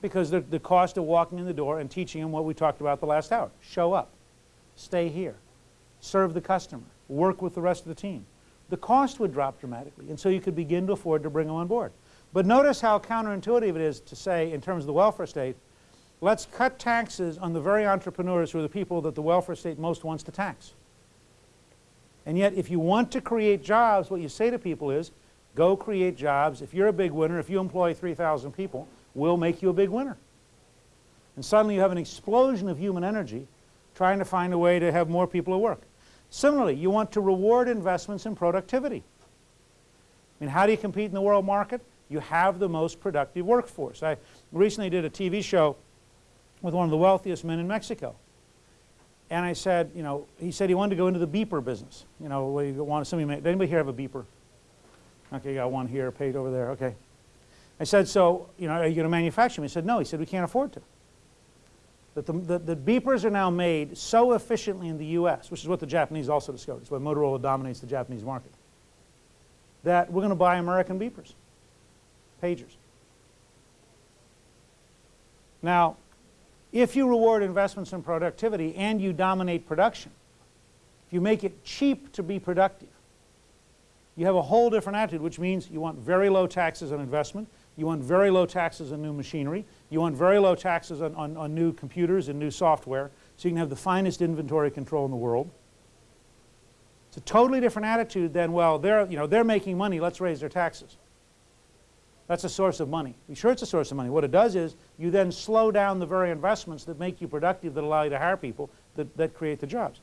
Because the, the cost of walking in the door and teaching them what we talked about the last hour. Show up. Stay here. Serve the customer. Work with the rest of the team. The cost would drop dramatically, and so you could begin to afford to bring them on board. But notice how counterintuitive it is to say, in terms of the welfare state, let's cut taxes on the very entrepreneurs who are the people that the welfare state most wants to tax. And yet, if you want to create jobs, what you say to people is, go create jobs. If you're a big winner, if you employ 3,000 people, we'll make you a big winner. And suddenly you have an explosion of human energy trying to find a way to have more people at work. Similarly, you want to reward investments in productivity. I mean, how do you compete in the world market? You have the most productive workforce. I recently did a TV show with one of the wealthiest men in Mexico. And I said, you know, he said he wanted to go into the beeper business. You know, where you want somebody, did anybody here have a beeper? Okay, you got one here, paid over there, okay. I said, so, you know, are you going to manufacture them? He said, no. He said, we can't afford to. That the, the, the, beepers are now made so efficiently in the U.S., which is what the Japanese also discovered. It's why Motorola dominates the Japanese market. That we're going to buy American beepers, pagers. Now, if you reward investments in productivity and you dominate production, if you make it cheap to be productive, you have a whole different attitude, which means you want very low taxes on investment, you want very low taxes on new machinery, you want very low taxes on, on, on new computers and new software, so you can have the finest inventory control in the world. It's a totally different attitude than, well, they're, you know, they're making money, let's raise their taxes. That's a source of money. Be sure it's a source of money. What it does is you then slow down the very investments that make you productive, that allow you to hire people, that, that create the jobs.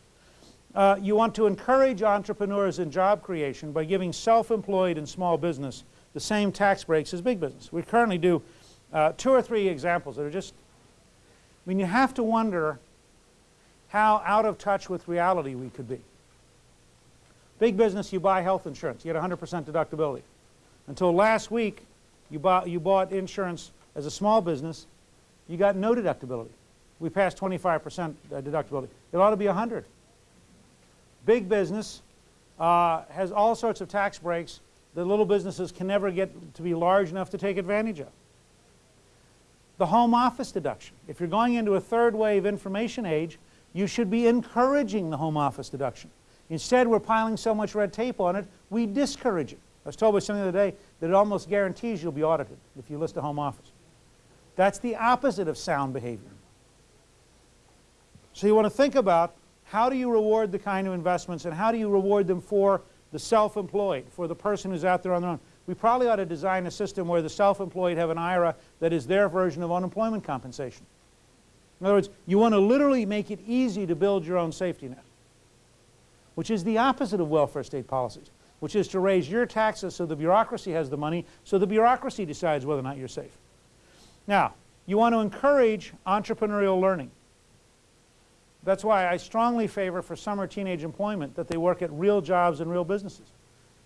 Uh, you want to encourage entrepreneurs in job creation by giving self-employed and small business the same tax breaks as big business. We currently do uh, two or three examples that are just, I mean, you have to wonder how out of touch with reality we could be. Big business, you buy health insurance. You get 100% deductibility. Until last week, you bought, you bought insurance as a small business, you got no deductibility. We passed 25% uh, deductibility. It ought to be 100. Big business uh, has all sorts of tax breaks that little businesses can never get to be large enough to take advantage of. The home office deduction. If you're going into a third wave information age, you should be encouraging the home office deduction. Instead, we're piling so much red tape on it, we discourage it. I was told by somebody the other day that it almost guarantees you'll be audited if you list a home office. That's the opposite of sound behavior. So you want to think about how do you reward the kind of investments and how do you reward them for the self-employed, for the person who's out there on their own. We probably ought to design a system where the self-employed have an IRA that is their version of unemployment compensation. In other words, you want to literally make it easy to build your own safety net, which is the opposite of welfare state policies which is to raise your taxes so the bureaucracy has the money, so the bureaucracy decides whether or not you're safe. Now, you want to encourage entrepreneurial learning. That's why I strongly favor for summer teenage employment that they work at real jobs and real businesses.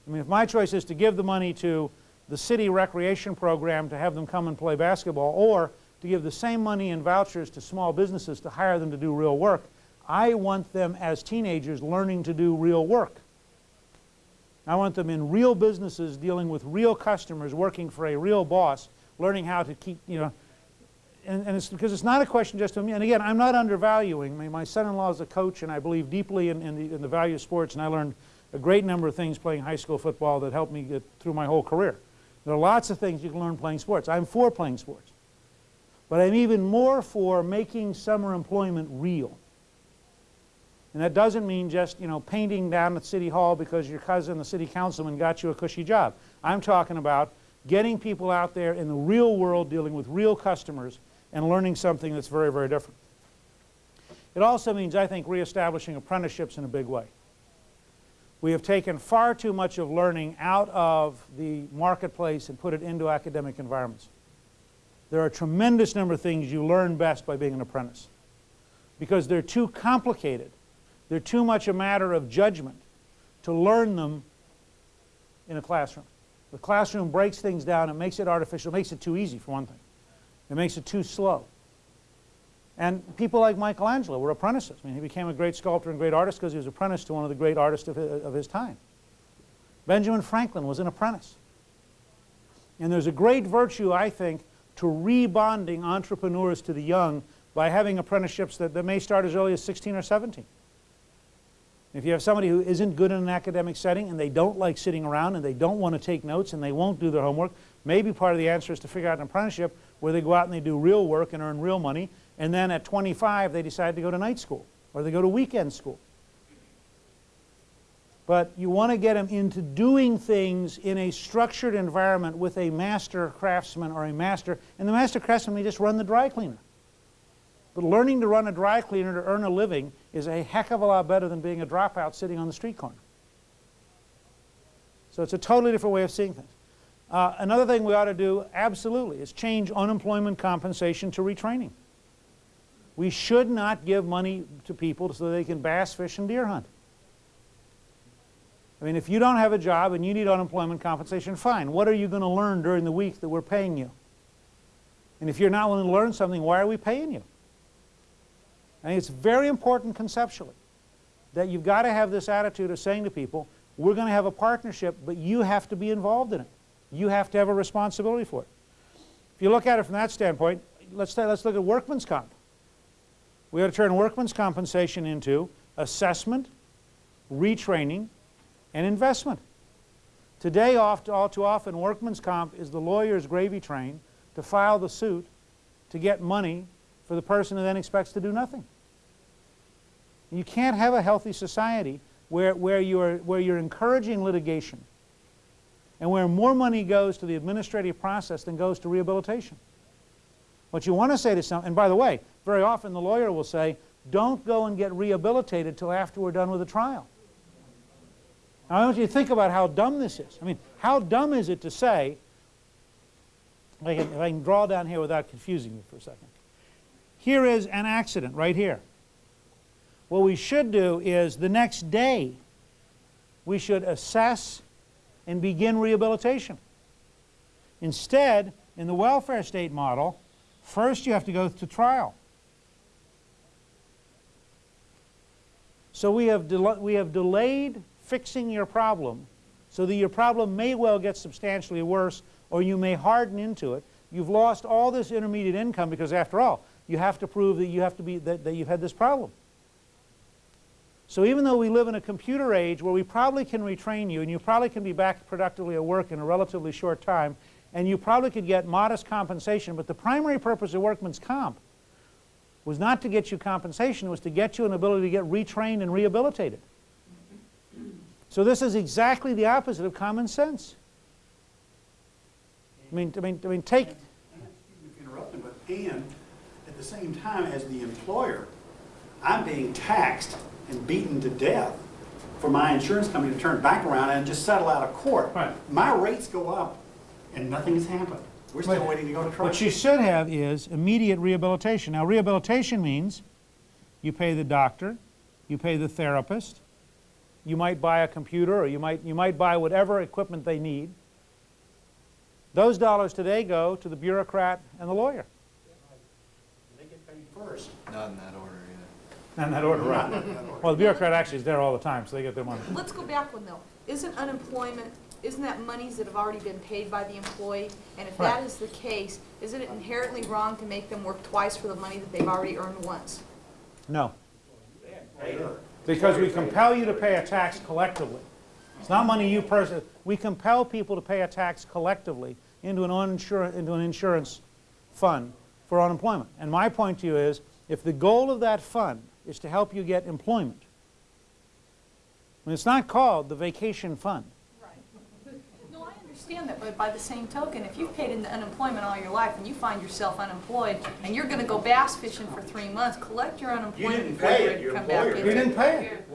I mean, if my choice is to give the money to the city recreation program to have them come and play basketball or to give the same money in vouchers to small businesses to hire them to do real work, I want them as teenagers learning to do real work. I want them in real businesses dealing with real customers, working for a real boss, learning how to keep, you know, and, and it's because it's not a question just of me. And again, I'm not undervaluing. Mean, my son-in-law is a coach, and I believe deeply in, in, the, in the value of sports, and I learned a great number of things playing high school football that helped me get through my whole career. There are lots of things you can learn playing sports. I'm for playing sports. But I'm even more for making summer employment real. And that doesn't mean just, you know, painting down at City Hall because your cousin, the city councilman, got you a cushy job. I'm talking about getting people out there in the real world dealing with real customers and learning something that's very, very different. It also means, I think, reestablishing apprenticeships in a big way. We have taken far too much of learning out of the marketplace and put it into academic environments. There are a tremendous number of things you learn best by being an apprentice because they're too complicated they're too much a matter of judgment to learn them in a classroom. The classroom breaks things down. It makes it artificial. Makes it too easy, for one thing. It makes it too slow. And people like Michelangelo were apprentices. I mean, he became a great sculptor and great artist because he was apprenticed to one of the great artists of his, of his time. Benjamin Franklin was an apprentice. And there's a great virtue, I think, to rebonding entrepreneurs to the young by having apprenticeships that, that may start as early as 16 or 17. If you have somebody who isn't good in an academic setting and they don't like sitting around and they don't want to take notes and they won't do their homework, maybe part of the answer is to figure out an apprenticeship where they go out and they do real work and earn real money and then at 25 they decide to go to night school or they go to weekend school. But you want to get them into doing things in a structured environment with a master craftsman or a master, and the master craftsman may just run the dry cleaner. But learning to run a dry cleaner to earn a living is a heck of a lot better than being a dropout sitting on the street corner. So it's a totally different way of seeing things. Uh, another thing we ought to do, absolutely, is change unemployment compensation to retraining. We should not give money to people so they can bass, fish, and deer hunt. I mean, if you don't have a job and you need unemployment compensation, fine. What are you going to learn during the week that we're paying you? And if you're not willing to learn something, why are we paying you? I think it's very important conceptually that you've got to have this attitude of saying to people, we're going to have a partnership, but you have to be involved in it. You have to have a responsibility for it. If you look at it from that standpoint, let's, let's look at workman's comp. We ought to turn workman's compensation into assessment, retraining, and investment. Today, oft, all too often, workman's comp is the lawyer's gravy train to file the suit to get money for the person who then expects to do nothing. You can't have a healthy society where, where, you're, where you're encouraging litigation and where more money goes to the administrative process than goes to rehabilitation. What you want to say to some, and by the way, very often the lawyer will say, don't go and get rehabilitated till after we're done with the trial. Now, I want you to think about how dumb this is. I mean, how dumb is it to say, if I can, if I can draw down here without confusing you for a second. Here is an accident right here. What we should do is the next day we should assess and begin rehabilitation. Instead, in the welfare state model, first you have to go to trial. So we have, we have delayed fixing your problem so that your problem may well get substantially worse or you may harden into it. You've lost all this intermediate income because after all, you have to prove that you have to be that, that you've had this problem. So even though we live in a computer age where we probably can retrain you and you probably can be back productively at work in a relatively short time and you probably could get modest compensation, but the primary purpose of workman's comp was not to get you compensation, it was to get you an ability to get retrained and rehabilitated. So this is exactly the opposite of common sense. I mean, I mean, I mean, take. Interrupting, but and the same time as the employer, I'm being taxed and beaten to death for my insurance company to turn back around and just settle out of court. Right. My rates go up and nothing has happened. We're still waiting to go to trial. What you should have is immediate rehabilitation. Now, rehabilitation means you pay the doctor, you pay the therapist, you might buy a computer or you might, you might buy whatever equipment they need. Those dollars today go to the bureaucrat and the lawyer. They get paid first. Not in that order, yeah. Not in that order, Not right. in that order. Well, the bureaucrat actually is there all the time, so they get their money. Let's go back one though. Isn't unemployment, isn't that monies that have already been paid by the employee? And if that Right. is the case, isn't it inherently wrong to make them work twice for the money that they've already earned once? No. Because we compel you to pay a tax collectively. It's not money you personally, we compel people to pay a tax collectively into an, uninsur- into an insurance fund for unemployment. And my point to you is, if the goal of that fund is to help you get employment, and it's not called the vacation fund. Right. No, I understand that, but by the same token, if you've paid into unemployment all your life and you find yourself unemployed and you're gonna go bass fishing for three months, collect your unemployment You didn't pay you it, your come back employer You didn't pay it.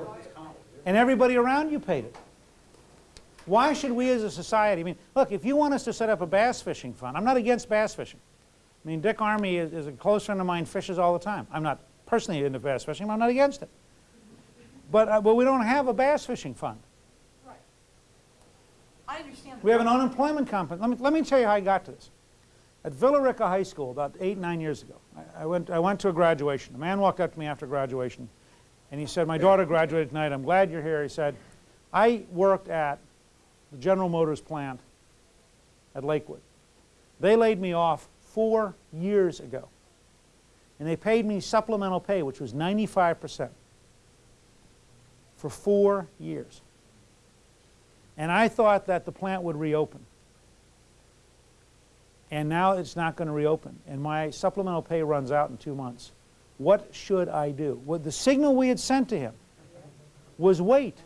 And everybody around you paid it. Why should we as a society, I mean, look, if you want us to set up a bass fishing fund, I'm not against bass fishing. I mean, Dick Armey is, is a close friend of mine, fishes all the time. I'm not personally into bass fishing, but I'm not against it. But, uh, but we don't have a bass fishing fund. Right. I understand. We have an unemployment company. Let me, let me tell you how I got to this. At Villa Rica High School about eight, nine years ago, I, I, went, I went to a graduation. A man walked up to me after graduation and he said, my daughter graduated tonight. I'm glad you're here. He said, I worked at the General Motors plant at Lakewood. They laid me off four years ago. And they paid me supplemental pay, which was 95% for four years. And I thought that the plant would reopen. And now it's not going to reopen. And my supplemental pay runs out in two months. What should I do? Well, the signal we had sent to him was wait.